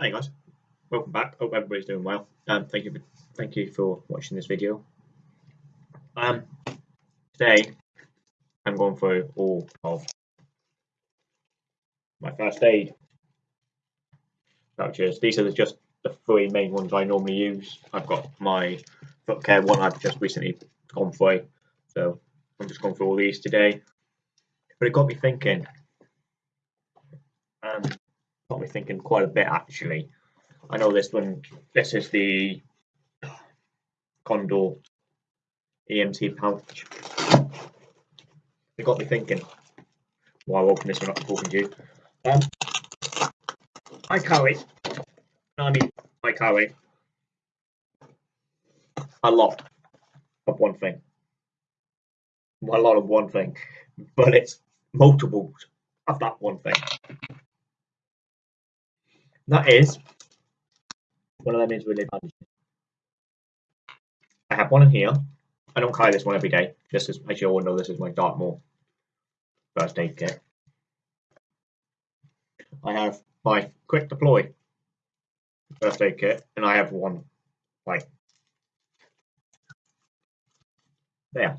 Hey guys, welcome back. Hope everybody's doing well. Um, thank you for thank you for watching this video. Um, today I'm going through all of my first aid vouchers. These are just the three main ones I normally use. I've got my foot care one I've just recently gone through, so I'm just going through all these today. But it got me thinking. Um, got me thinking quite a bit actually. I know this one. This is the Condor EMT pouch. It got me thinking while I open this one up talking to you. Um, I carry, I mean, I carry a lot of one thing. A lot of one thing, but it's multiples of that one thing. That is one of them is really bandages. I have one in here. I don't carry this one every day. This is, as you all know, this is my Dartmoor first aid kit. I have my quick deploy first aid kit, and I have one like there.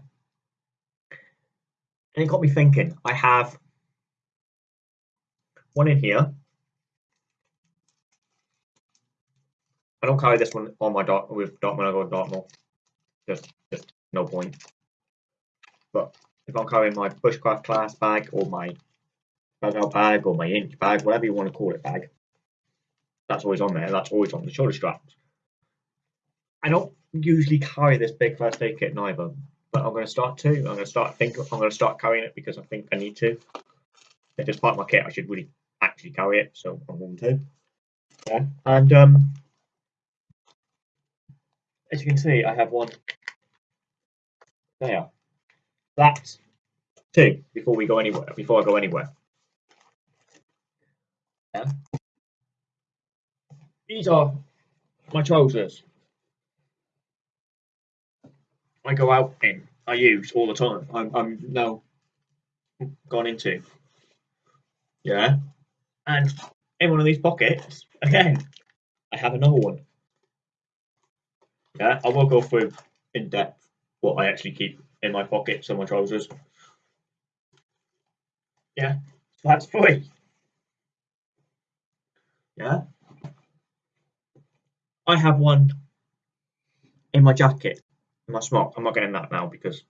And it got me thinking. I have one in here I don't carry this one on my dot with dot when I go to Dartmoor. Just, just no point. But if I'm carrying my bushcraft class bag or my bag or my inch bag, whatever you want to call it, bag, that's always on there. That's always on the shoulder straps. I don't usually carry this big first aid kit neither, but I'm going to start to. I'm going to start think. I'm going to start carrying it because I think I need to. It's part of my kit, I should really actually carry it, so I'm going to. Yeah, and um, as you can see, I have one there. That's two before we go anywhere. Before I go anywhere. Yeah. These are my trousers. I go out in. I use all the time. I'm, I'm now gone into. Yeah. And in one of these pockets, again, I have another one. Yeah, I will go through in depth what I actually keep in my pockets and my trousers. Yeah, that's free. Yeah. I have one in my jacket, in my smock. I'm not getting that now because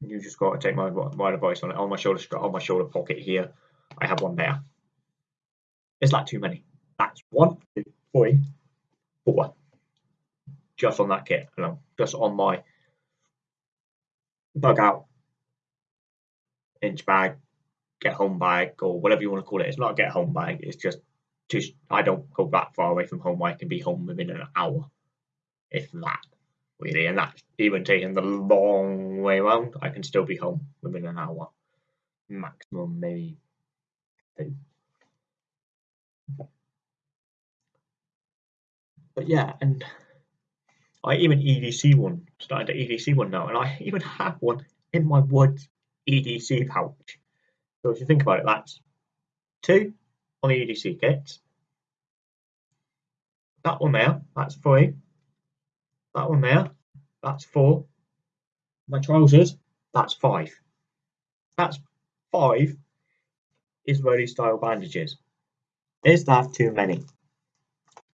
you just got to take my my advice on it. On my shoulder strap, on my shoulder pocket here, I have one there. It's like too many? That's one, two, three, four just on that kit, know, just on my bug out inch bag, get home bag, or whatever you want to call it. It's not a get home bag. It's just just I don't go that far away from home. I can be home within an hour, if that. Really, and that's even taking the long way around. I can still be home within an hour, maximum maybe two. But yeah, and I even EDC one, started to EDC one now, and I even have one in my Woods EDC pouch. So if you think about it, that's two on the EDC kits. That one there, that's three. That one there, that's four. My trousers, that's five. That's five Israeli style bandages. Is that too many?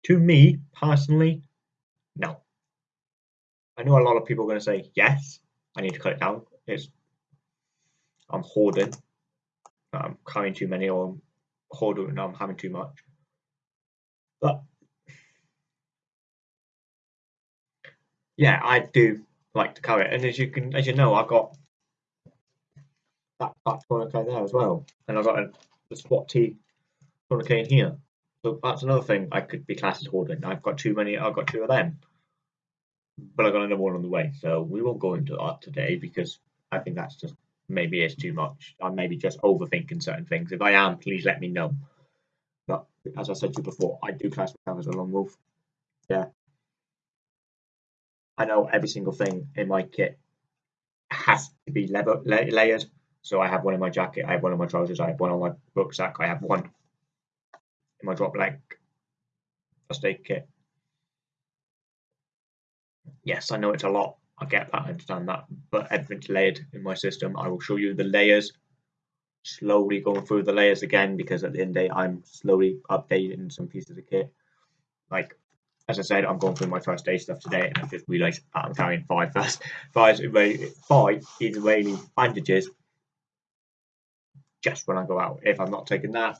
To me, personally, no. I know a lot of people are going to say, yes, I need to cut it down. It's I'm hoarding. I'm carrying too many or I'm hoarding I'm having too much. But yeah, I do like to carry it. And as you can as you know, I've got that that tourniquet there as well. And I've got a, a SWAT T tourniquet in here. So that's another thing I could be classed as hoarding. I've got too many I've got two of them but I've got another one on the way, so we won't go into that today because I think that's just maybe it's too much. I'm maybe just overthinking certain things. If I am, please let me know. But as I said to you before, I do class myself as a lone wolf. Yeah. I know every single thing in my kit has to be lever- la- layered. So I have one in my jacket, I have one in my trousers, I have one on my rucksack, I have one in my drop leg first aid kit. Yes, I know it's a lot. I get that, I understand that, but everything's layered in my system. I will show you the layers, slowly going through the layers again because at the end of the day, I'm slowly updating some pieces of kit. Like as I said, I'm going through my first aid stuff today, and I just realised that I'm carrying five first, five five Israeli bandages just when I go out. If I'm not taking that,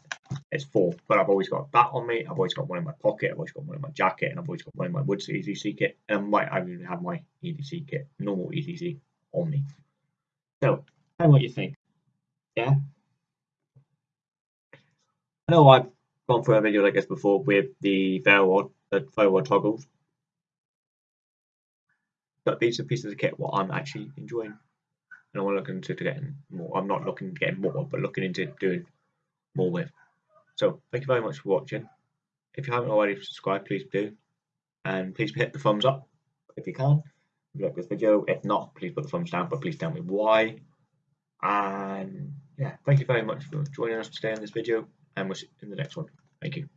it's four. But I've always got that on me. I've always got one in my pocket. I've always got one in my jacket, and I've always got one in my Woods EDC kit. And might I even have my EDC kit, normal EDC, on me. So, tell me what you think. Yeah. I know I've gone through a video like this before with the firewall, the firewall toggles. But these are pieces of kit what I'm actually enjoying and I'm looking into getting more. I'm not looking to get more, but looking into doing more with. So thank you very much for watching. If you haven't already subscribed, please do, and please hit the thumbs up if you can. If you like this video, if not, please put the thumbs down, but please tell me why. And yeah, thank you very much for joining us today in this video, and we'll see you in the next one. Thank you.